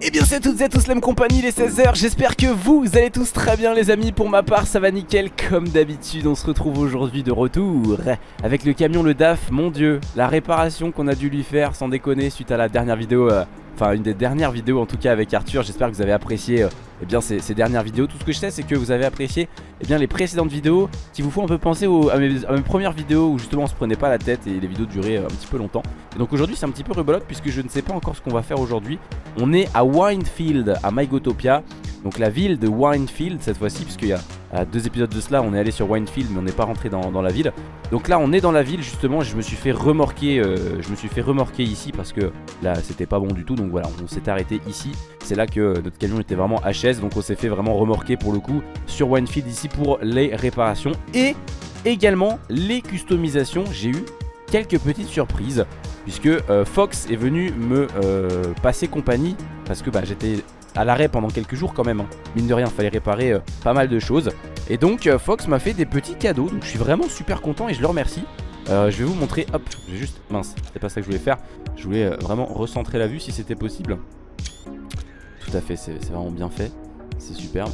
Eh bien c'est toutes et tous même compagnie les 16h J'espère que vous allez tous très bien les amis. Pour ma part ça va nickel comme d'habitude. On se retrouve aujourd'hui de retour Avec le camion le DAF. Mon dieu la réparation qu'on a dû lui faire Sans déconner suite à la dernière vidéo euh, Enfin une des dernières vidéos en tout cas avec Arthur. J'espère que vous avez apprécié euh, eh bien ces, dernières vidéos Tout ce que je sais c'est que vous avez apprécié eh bien, les précédentes vidéos Qui vous font un peu penser à, mes, premières vidéos Où justement on se prenait pas la tête et les vidéos duraient euh, un petit peu longtemps. Et Donc aujourd'hui c'est un petit peu rebolote puisque je ne sais pas encore ce qu'on va faire aujourd'hui. On est à Winefield à MyGotopia donc la ville de Winefield cette fois-ci puisqu'il y a deux épisodes de cela on est allé sur Winefield mais on n'est pas rentré dans, la ville. Donc là on est dans la ville justement je me suis fait remorquer euh, Je me suis fait remorquer ici parce que là c'était pas bon du tout. Donc voilà on s'est arrêté ici C'est là que notre camion était vraiment HS Donc on s'est fait vraiment remorquer pour le coup sur Winefield ici pour les réparations Et également les customisations J'ai eu quelques petites surprises Puisque euh, Fox est venu me euh, passer compagnie Parce que bah, j'étais à l'arrêt pendant quelques jours quand même. Hein. Mine de rien, fallait réparer euh, pas mal de choses. Et donc euh, Fox m'a fait des petits cadeaux, donc je suis vraiment super content et je le remercie. Euh, je vais vous montrer, hop, je vais juste, mince, c'est pas ça que je voulais faire. Je voulais vraiment recentrer la vue si c'était possible. Tout à fait, c'est vraiment bien fait, c'est superbe.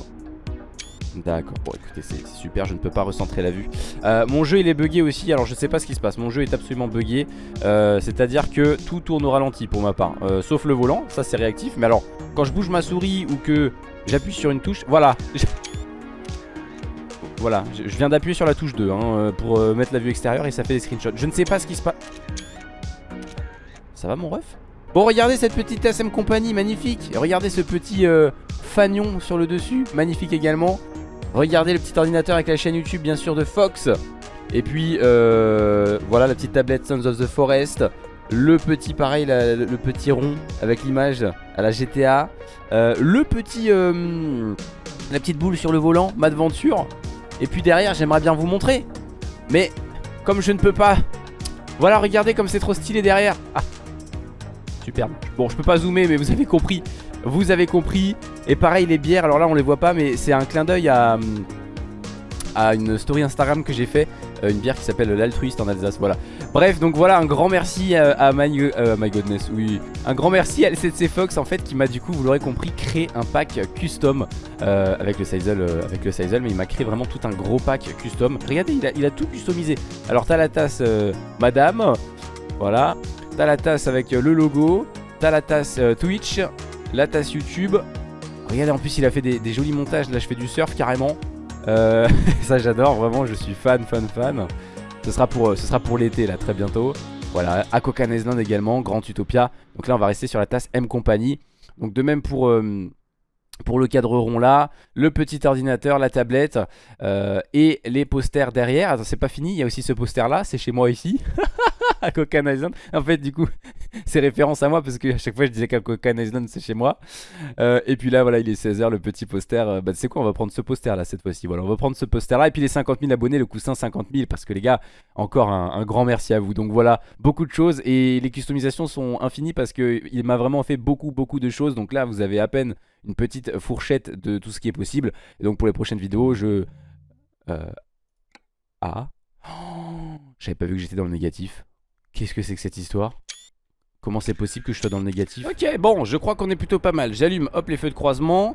D'accord, bon écoutez c'est super, je ne peux pas recentrer la vue. Euh, Mon jeu il est bugué aussi, alors je sais pas ce qui se passe. Mon jeu est absolument bugué euh, C'est à dire que tout tourne au ralenti pour ma part. Euh, Sauf le volant, ça c'est réactif. Mais alors quand je bouge ma souris ou que j'appuie sur une touche Voilà. Voilà, je viens d'appuyer sur la touche 2 hein, Pour mettre la vue extérieure et ça fait des screenshots. Je ne sais pas ce qui se passe Ça va mon ref? Bon regardez cette petite SM compagnie, magnifique. Regardez ce petit fanion sur le dessus, magnifique également. Regardez le petit ordinateur avec la chaîne YouTube bien sûr de Fox. Et puis euh, voilà la petite tablette Sons of the Forest. Le petit pareil, le petit rond avec l'image à la GTA euh, Le petit, euh, la petite boule sur le volant, Madventure Et puis derrière j'aimerais bien vous montrer. Mais comme je ne peux pas Voilà regardez comme c'est trop stylé derrière. Ah. Superbe. Bon je peux pas zoomer mais vous avez compris. Vous avez compris. Et pareil les bières, alors là on les voit pas mais c'est un clin d'œil à, à une story Instagram que j'ai fait euh, Une bière qui s'appelle l'altruiste en Alsace, voilà. Bref donc voilà un grand merci à, my, euh, my, Godness, oui. Un grand merci à LCC Fox en fait qui m'a du coup vous l'aurez compris créé un pack custom euh, avec le Sizel avec le Sizel mais il m'a créé vraiment tout un gros pack custom. Regardez il a, il a tout customisé. Alors t'as la tasse madame Voilà T'as la tasse avec le logo T'as la tasse Twitch La tasse YouTube. Regardez en plus il a fait des, jolis montages. Là je fais du surf carrément. Euh, Ça j'adore vraiment je suis fan fan fan. Ce sera pour, euh, pour l'été là très bientôt. Voilà Akokan Island également Grand Utopia. Donc là on va rester sur la tasse M Company. Donc de même pour... Euh, pour le cadre rond là, le petit ordinateur, la tablette et les posters derrière. Attends, c'est pas fini, il y a aussi ce poster là, c'est chez moi ici. à Cocan Island. En fait, du coup, c'est référence à moi parce que à chaque fois je disais qu'à Cocan Island c'est chez moi. Euh, et puis là, voilà, il est 16h, le petit poster. Euh, bah, c'est quoi On va prendre ce poster là cette fois-ci. Voilà, on va prendre ce poster là. Et puis les 50 000 abonnés, le coussin 50 000. Parce que les gars, encore un, grand merci à vous. Donc voilà, beaucoup de choses. Et les customisations sont infinies parce qu'il m'a vraiment fait beaucoup, beaucoup de choses. Donc là, vous avez à peine une petite fourchette de tout ce qui est possible. Et donc pour les prochaines vidéos, je. Ah. J'avais pas vu que j'étais dans le négatif. Qu'est-ce que c'est que cette histoire? Comment c'est possible que je sois dans le négatif? Ok, bon, je crois qu'on est plutôt pas mal. J'allume, hop, les feux de croisement.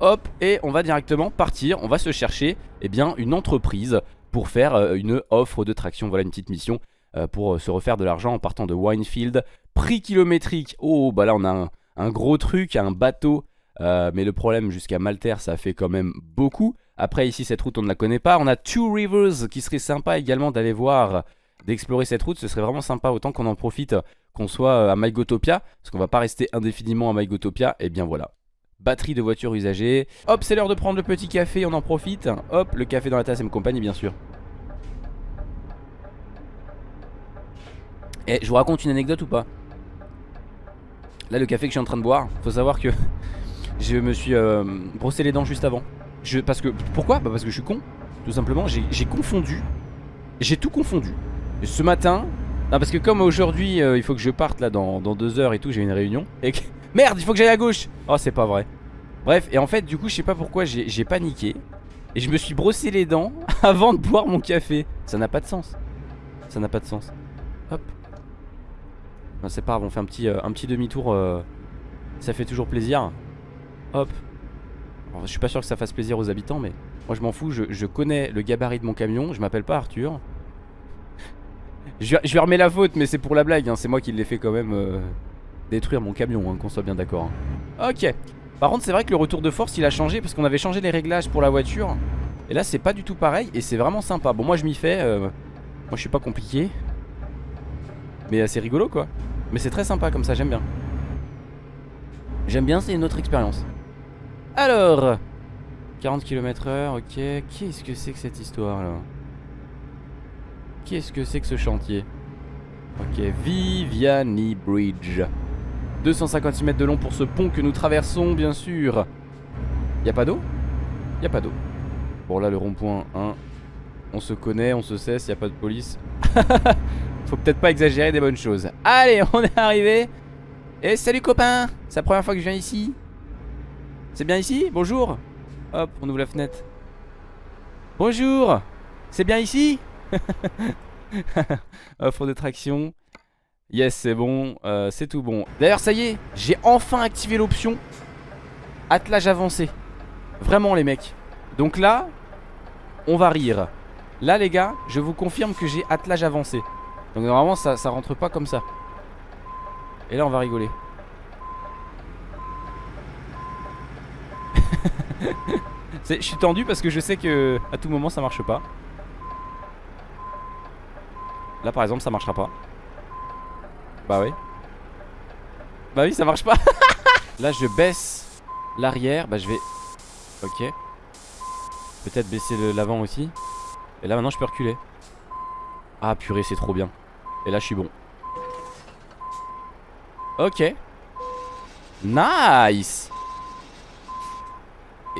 Hop, et on va directement partir. On va se chercher, eh bien, une entreprise pour faire euh, une offre de traction. Voilà une petite mission euh, pour euh, se refaire de l'argent en partant de Winefield. Prix kilométrique. Oh, bah là, on a un, un gros truc, un bateau. mais le problème, jusqu'à Malter, ça fait quand même beaucoup. Après, ici, cette route, on ne la connaît pas. On a Two Rivers, qui serait sympa également d'aller voir d'explorer cette route. Ce serait vraiment sympa autant qu'on en profite, qu'on soit euh, à MyGotopia, parce qu'on va pas rester indéfiniment à MyGotopia. Et bien voilà. Batterie de voiture usagée. Hop, c'est l'heure de prendre le petit café, on en profite. Hop, le café dans la tasse et compagnie, bien sûr. Et eh, je vous raconte une anecdote ou pas? Là, le café que je suis en train de boire, faut savoir que je me suis euh, brossé les dents juste avant. Parce que, pourquoi? Bah Parce que je suis con, tout simplement. J'ai confondu. J'ai tout confondu ce matin Non parce que comme aujourd'hui euh, il faut que je parte là dans, deux heures et tout J'ai une réunion et Merde il faut que j'aille à gauche Oh c'est pas vrai Bref et en fait du coup je sais pas pourquoi j'ai paniqué Et je me suis brossé les dents avant de boire mon café Ça n'a pas de sens Ça n'a pas de sens Hop C'est pas grave on fait un petit, euh, demi-tour euh, Ça fait toujours plaisir. Hop. je suis pas sûr que ça fasse plaisir aux habitants, mais moi je m'en fous. Je, connais le gabarit de mon camion. Je m'appelle pas Arthur. Je, je, lui la faute, mais c'est pour la blague. Hein. C'est moi qui l'ai fait quand même euh, détruire mon camion, hein, qu'on soit bien d'accord. Hein. Ok. Par contre, c'est vrai que le retour de force il a changé parce qu'on avait changé les réglages pour la voiture. Et là, c'est pas du tout pareil et c'est vraiment sympa. Bon, moi je m'y fais. Euh, moi je suis pas compliqué. Mais c'est rigolo quoi. Mais c'est très sympa comme ça, j'aime bien. J'aime bien, c'est une autre expérience. Alors 40 km h ok. Qu'est-ce que c'est que cette histoire là Qu'est-ce que c'est que ce chantier Ok, Viviani Bridge. 256 mètres de long pour ce pont que nous traversons, bien sûr. Y a pas d'eau? Y a pas d'eau. Bon, là, le rond-point, 1. On se connaît, on se cesse, y a pas de police. Faut peut-être pas exagérer des bonnes choses. Allez, on est arrivé. Et salut copain C'est la première fois que je viens ici C'est bien ici? Bonjour Hop, on ouvre la fenêtre. Bonjour C'est bien ici? Offre de traction. Yes, c'est bon, euh, c'est tout bon. D'ailleurs, ça y est, j'ai enfin activé l'option attelage avancé. Vraiment, les mecs. Donc là, on va rire. Là, les gars, je vous confirme que j'ai attelage avancé. Donc normalement, ça, ça rentre pas comme ça. Et là, on va rigoler. Je suis tendu parce que je sais que à tout moment ça marche pas. Là par exemple ça marchera pas. Bah oui. Bah oui ça marche pas. Là je baisse l'arrière. Bah je vais Ok. Peut-être baisser l'avant aussi. Et là maintenant je peux reculer. Ah purée c'est trop bien. Et là je suis bon. Ok. Nice.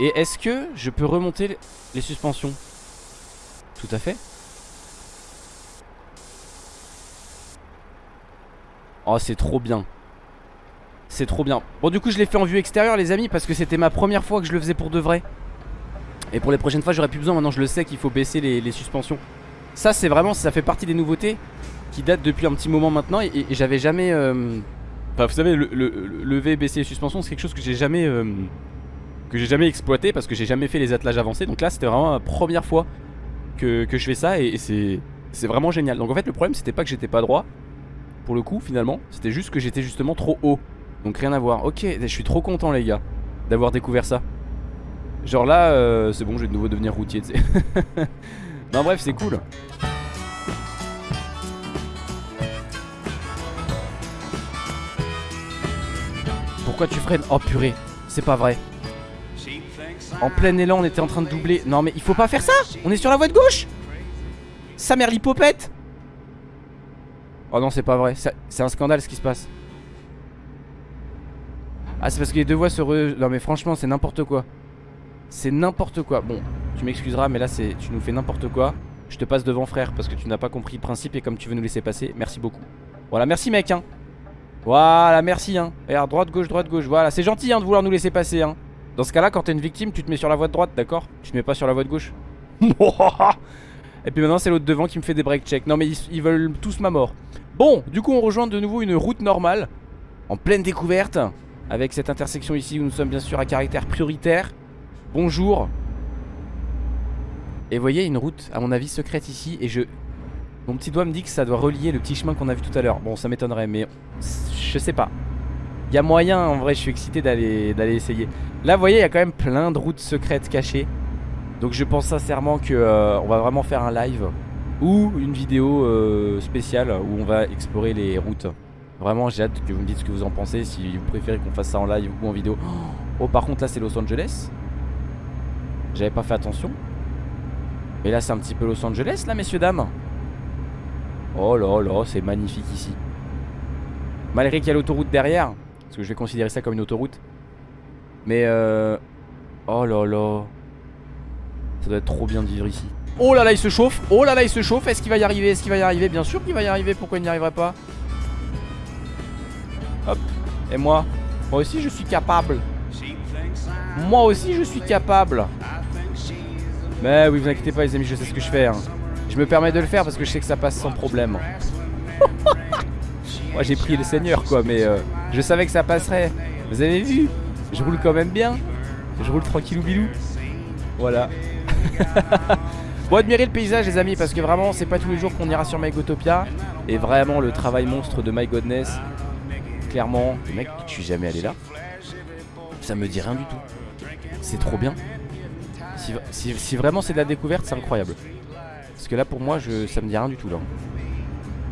Et est-ce que je peux remonter les suspensions? Tout à fait Oh c'est trop bien. C'est trop bien. Bon du coup je l'ai fait en vue extérieure les amis Parce que c'était ma première fois que je le faisais pour de vrai. Et pour les prochaines fois j'aurais plus besoin. Maintenant je le sais qu'il faut baisser les, suspensions. Ça c'est vraiment Ça fait partie des nouveautés Qui datent depuis un petit moment maintenant. Et, j'avais jamais euh, Enfin vous savez le, lever baisser les suspensions C'est quelque chose que j'ai jamais euh, Que j'ai jamais exploité Parce que j'ai jamais fait les attelages avancés. Donc là c'était vraiment la première fois que, je fais ça Et, et c'est vraiment génial. Donc en fait le problème c'était pas que j'étais pas droit pour le coup finalement C'était juste que j'étais justement trop haut. Donc rien à voir. Ok je suis trop content les gars D'avoir découvert ça. Genre là euh, c'est bon je vais de nouveau devenir routier tu sais. Non bref c'est cool. Pourquoi tu freines? Oh purée C'est pas vrai. En plein élan on était en train de doubler. Non mais il faut pas faire ça! On est sur la voie de gauche! Sa mère l'hypopète Oh non c'est pas vrai. C'est un scandale ce qui se passe. Ah c'est parce que les deux voies se re... Non mais franchement c'est n'importe quoi. C'est n'importe quoi. Bon tu m'excuseras mais là c'est tu nous fais n'importe quoi. Je te passe devant frère parce que tu n'as pas compris le principe Et comme tu veux nous laisser passer Merci beaucoup. Voilà merci mec hein. Voilà merci hein. Regarde droite gauche droite gauche Voilà. C'est gentil hein de vouloir nous laisser passer hein. Dans ce cas là quand t'es une victime tu te mets sur la voie de droite d'accord? Tu te mets pas sur la voie de gauche. Et puis maintenant c'est l'autre devant qui me fait des break checks. Non mais ils, veulent tous ma mort Bon du coup on rejoint de nouveau une route normale En pleine découverte Avec cette intersection ici où nous sommes bien sûr à caractère prioritaire. Bonjour. Et voyez une route à mon avis secrète ici Et je... Mon petit doigt me dit que ça doit relier le petit chemin qu'on a vu tout à l'heure. Bon ça m'étonnerait mais je sais pas. Il y a moyen en vrai je suis excité d'aller essayer. Là vous voyez il y a quand même plein de routes secrètes cachées. Donc je pense sincèrement que euh, on va vraiment faire un live ou une vidéo euh, spéciale où on va explorer les routes. Vraiment j'ai hâte que vous me dites ce que vous en pensez Si vous préférez qu'on fasse ça en live ou en vidéo. Oh par contre là c'est Los Angeles. J'avais pas fait attention. Mais là c'est un petit peu Los Angeles là messieurs dames. Oh là là c'est magnifique ici. Malgré qu'il y a l'autoroute derrière Parce que je vais considérer ça comme une autoroute. Mais euh... Oh là là. Ça doit être trop bien de vivre ici Oh là là il se chauffe. Oh là là il se chauffe. Est-ce qu'il va y arriver? Est-ce qu'il va y arriver? Bien sûr qu'il va y arriver. Pourquoi il n'y arriverait pas? Hop. Et moi? Moi aussi je suis capable. Moi aussi je suis capable. Mais oui vous inquiétez pas les amis je sais ce que je fais hein. Je me permets de le faire parce que je sais que ça passe sans problème. Moi j'ai pris le seigneur quoi mais euh, je savais que ça passerait. Vous avez vu? Je roule quand même bien. Je roule tranquillou bilou. Voilà. bon, admirez le paysage, les amis, parce que vraiment, c'est pas tous les jours qu'on ira sur MyGotopia. Et vraiment, le travail monstre de My Godness, clairement, mec, je suis jamais allé là. Ça me dit rien du tout. C'est trop bien. Si, vraiment c'est de la découverte, c'est incroyable. Parce que là, pour moi, je, ça me dit rien du tout là.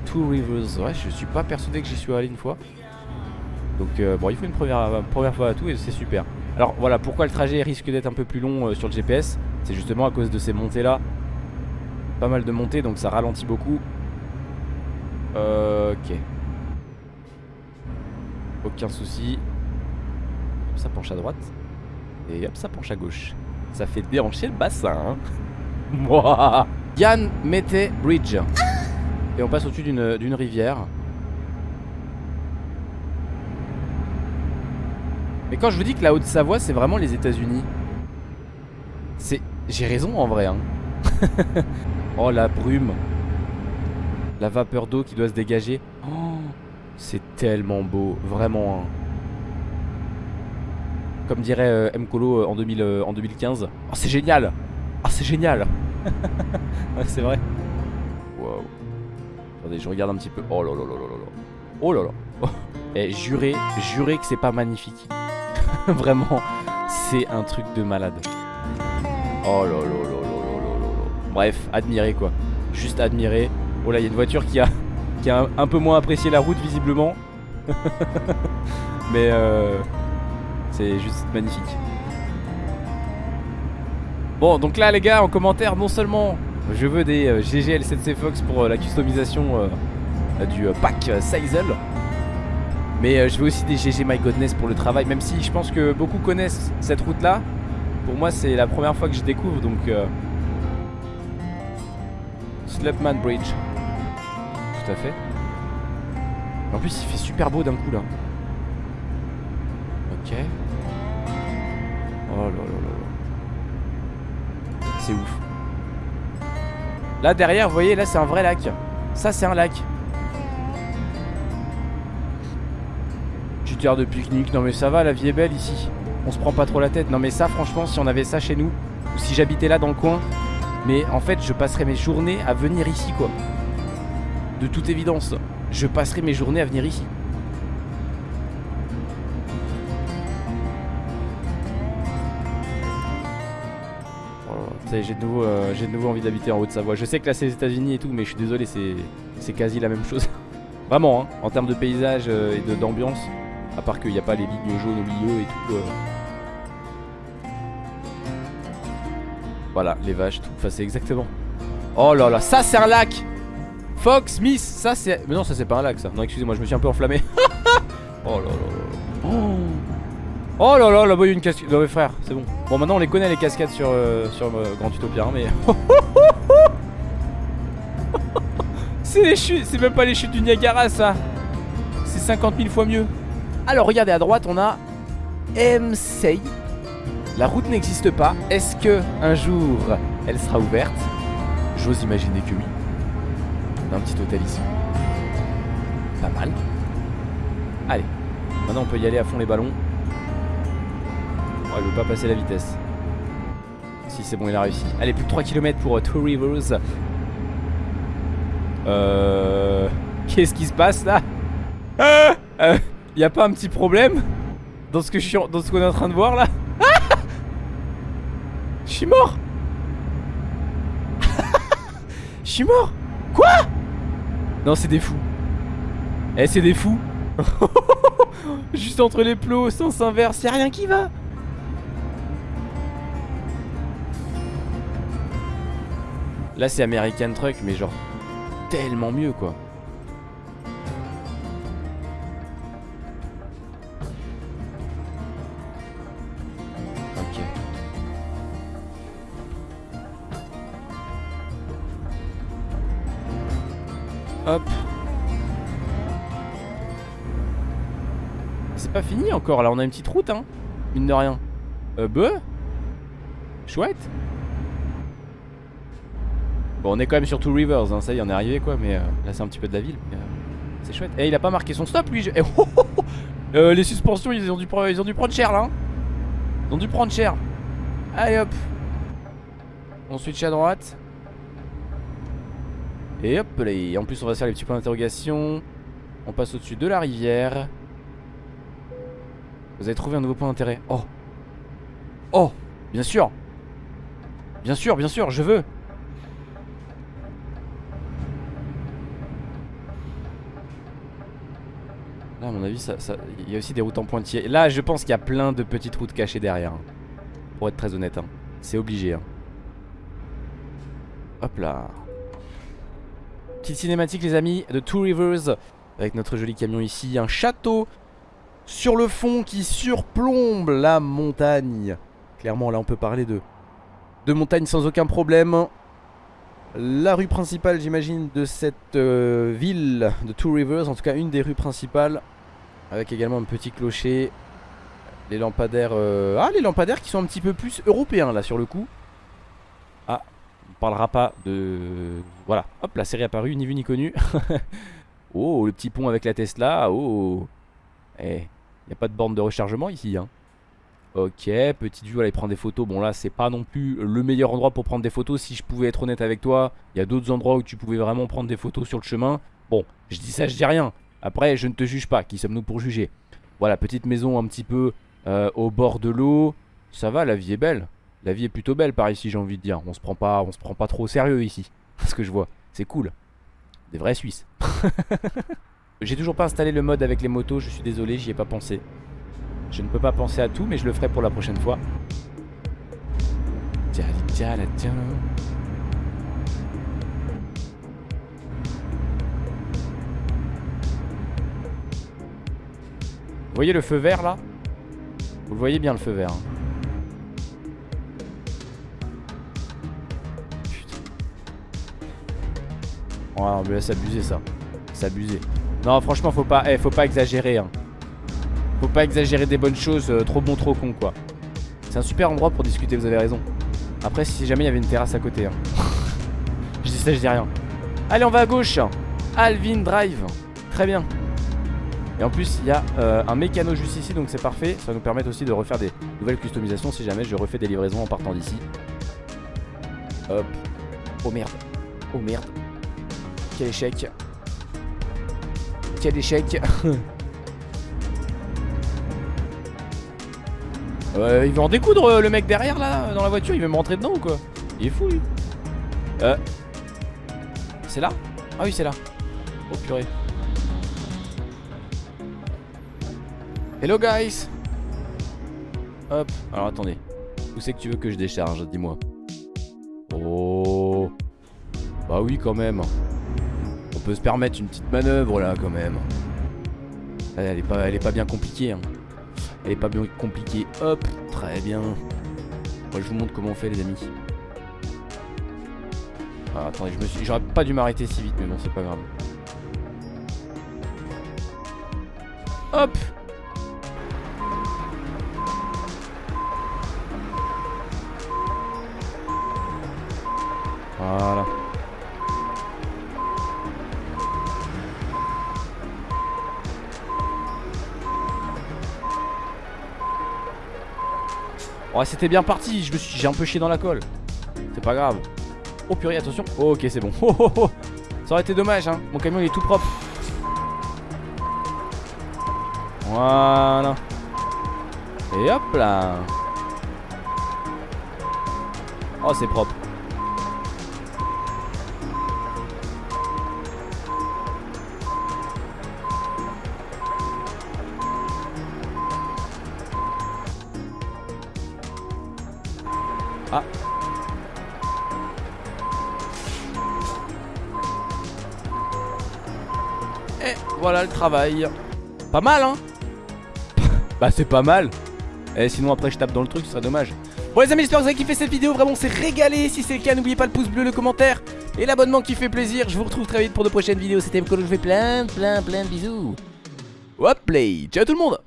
Two Rivers, ouais, je suis pas persuadé que j'y suis allé une fois. Donc, euh, bon, il faut une première, première fois à tout et c'est super. Alors voilà, pourquoi le trajet risque d'être un peu plus long euh, sur le GPS C'est justement à cause de ces montées là. Pas mal de montées, donc ça ralentit beaucoup. Euh, ok. Aucun souci. ça penche à droite. Et hop, ça penche à gauche. Ça fait déhancher le bassin. Hein. Yann Mete Bridge. Et on passe au-dessus d'une rivière. Mais quand je vous dis que la Haute-Savoie, c'est vraiment les États-Unis. C'est. J'ai raison en vrai. Hein. oh la brume. La vapeur d'eau qui doit se dégager. Oh, c'est tellement beau, vraiment. Hein. Comme dirait euh, M. Colo euh, en, 2000, euh, en 2015. Oh, c'est génial Oh, c'est génial Ouais, c'est vrai. Wow. Attendez, je regarde un petit peu. Oh là là là là là. Oh là là. Oh. Et juré, juré que c'est pas magnifique. Vraiment, c'est un truc de malade. Oh là là là Bref, admirer quoi. Juste admirer. Oh là, il y a une voiture qui a, un, peu moins apprécié la route visiblement. Mais euh, c'est juste magnifique. Bon, donc là les gars, en commentaire, non seulement je veux des euh, GGL7C Fox pour euh, la customisation du pack Sizel, mais euh, je veux aussi des GG My Godness pour le travail Même si je pense que beaucoup connaissent cette route là Pour moi c'est la première fois que je découvre Donc euh... Bridge. Tout à fait. En plus il fait super beau d'un coup là. Ok. Oh là là là là. C'est ouf. Là derrière vous voyez là c'est un vrai lac. Ça c'est un lac. De pique-nique. Non mais ça va, la vie est belle ici. On se prend pas trop la tête. Non mais ça franchement si on avait ça chez nous, ou si j'habitais là dans le coin, mais en fait je passerais mes journées à venir ici quoi. De toute évidence, je passerai mes journées à venir ici. Oh, j'ai de, nouveau, euh, de nouveau envie d'habiter en Haute-Savoie. Je sais que là c'est les États-Unis et tout, mais je suis désolé, c'est quasi la même chose. Vraiment, hein, en termes de paysage euh, et d'ambiance. À part qu'il n'y a pas les lignes jaunes au milieu et tout. Euh. Voilà, les vaches, tout. Enfin, c'est exactement. Oh là là, ça c'est un lac Fox, Miss, ça c'est... Mais non, ça c'est pas un lac ça. Non, excusez-moi, je me suis un peu enflammé. oh là là là. Oh. là là, là-bas il y a une cascade. Non mais frère, c'est bon. Bon, maintenant on les connaît les cascades sur, euh, sur euh, Grand Utopia, mais... c'est les chutes, c'est même pas les chutes du Niagara ça. C'est 50 000 fois mieux. Alors regardez à droite on a MSEI La route n'existe pas. Est-ce que un jour elle sera ouverte? J'ose imaginer que oui. On a un petit hôtel ici. Pas mal. Allez Maintenant on peut y aller à fond les ballons. Oh il veut pas passer la vitesse. Si c'est bon il a réussi. Allez plus de 3 km pour euh, Two Rivers. Euh... Qu'est-ce qui se passe là? Euh, euh y a pas un petit problème? Dans ce que suis dans ce qu'on est en train de voir là? Je suis mort. Je suis mort. Quoi? Non c'est des fous. Eh c'est des fous. Juste entre les plots, sens inverse, y'a rien qui va. Là c'est American Truck mais genre tellement mieux quoi là on a une petite route hein. Mine de rien. Euh bah Chouette. Bon on est quand même sur Two Rivers hein, ça y est on est arrivé quoi Mais euh, là c'est un petit peu de la ville euh, C'est chouette. Et eh, il a pas marqué son stop lui. Eh, oh, oh, oh, euh, Les suspensions ils ont, dû, ils prendre cher là hein. Ils ont dû prendre cher. Allez hop. On switch à droite. Et hop là En plus on va faire les petits points d'interrogation. On passe au-dessus de la rivière Vous avez trouvé un nouveau point d'intérêt. Oh. Oh Bien sûr. Bien sûr, bien sûr, je veux. Là à mon avis ça, il y a aussi des routes en pointillés. Là je pense qu'il y a plein de petites routes cachées derrière hein. Pour être très honnête hein. C'est obligé hein. Hop là. Petite cinématique les amis de Two Rivers Avec notre joli camion ici Un château sur le fond qui surplombe la montagne Clairement là on peut parler de de montagne sans aucun problème. La rue principale, j'imagine, de cette euh, ville de Two Rivers, en tout cas une des rues principales, avec également un petit clocher. Les lampadaires, euh, ah les lampadaires qui sont un petit peu plus européens là sur le coup. Ah, on parlera pas de, voilà, hop la série apparue, ni vu ni connu. oh le petit pont avec la Tesla, oh, eh, il n'y a pas de borne de rechargement ici, hein. Ok, petite vue, voilà, il prend des photos. Bon là, c'est pas non plus le meilleur endroit pour prendre des photos. Si je pouvais être honnête avec toi, il y a d'autres endroits où tu pouvais vraiment prendre des photos sur le chemin. Bon, je dis ça, je dis rien. Après, je ne te juge pas. Qui sommes-nous pour juger? Voilà, petite maison un petit peu euh, au bord de l'eau. Ça va, la vie est belle. La vie est plutôt belle par ici, j'ai envie de dire. On se prend pas, on se prend pas trop au sérieux ici. Ce que je vois, c'est cool. Des vrais Suisses. j'ai toujours pas installé le mode avec les motos. Je suis désolé, j'y ai pas pensé. Je ne peux pas penser à tout, mais je le ferai pour la prochaine fois. Vous voyez le feu vert là? Vous le voyez bien le feu vert. Hein. Putain. Oh mais là c'est abusé ça. C'est abusé. Non franchement faut pas, eh, faut pas exagérer. Hein. Faut pas exagérer des bonnes choses, euh, trop bon, trop con quoi. C'est un super endroit pour discuter, vous avez raison. Après, si jamais il y avait une terrasse à côté. Hein. je dis ça, je dis rien. Allez, on va à gauche. Alvin Drive. Très bien. Et en plus, il y a euh, un mécano juste ici, donc c'est parfait. Ça va nous permettre aussi de refaire des nouvelles customisations si jamais je refais des livraisons en partant d'ici. Hop. Oh merde. Oh merde. Quel échec. Quel échec. Euh, il veut en découdre euh, le mec derrière là dans la voiture Il veut me rentrer dedans ou quoi? Il est fou lui. Euh. C'est là? Ah oui c'est là. Oh purée. Hello guys. Hop. Alors attendez. Où c'est que tu veux que je décharge? Dis-moi. Oh. Bah oui quand même peut se permettre une petite manœuvre là quand même Elle est pas, elle est pas bien compliquée hein. Elle est pas bien compliquée. Hop, très bien. Je vous montre comment on fait, les amis. Ah, attendez, je me suis... J'aurais pas dû m'arrêter si vite, mais bon, c'est pas grave. Hop Voilà. Ouais c'était bien parti Je me suis j'ai un peu chié dans la colle. C'est pas grave. Oh purée attention. Oh, Ok c'est bon. Oh, oh, oh, Ça aurait été dommage hein. Mon camion est tout propre. Voilà. Et hop là. Oh c'est propre Ah. Et voilà le travail. Pas mal, hein Bah c'est pas mal. Et eh, sinon après je tape dans le truc, ce serait dommage. Bon les amis, j'espère que vous avez kiffé cette vidéo. Vraiment, c'est régalé. Si c'est le cas, n'oubliez pas le pouce bleu, le commentaire et l'abonnement qui fait plaisir. Je vous retrouve très vite pour de prochaines vidéos. C'était Mkolo, je vous fais plein, plein, plein de bisous. Hop play. Ciao tout le monde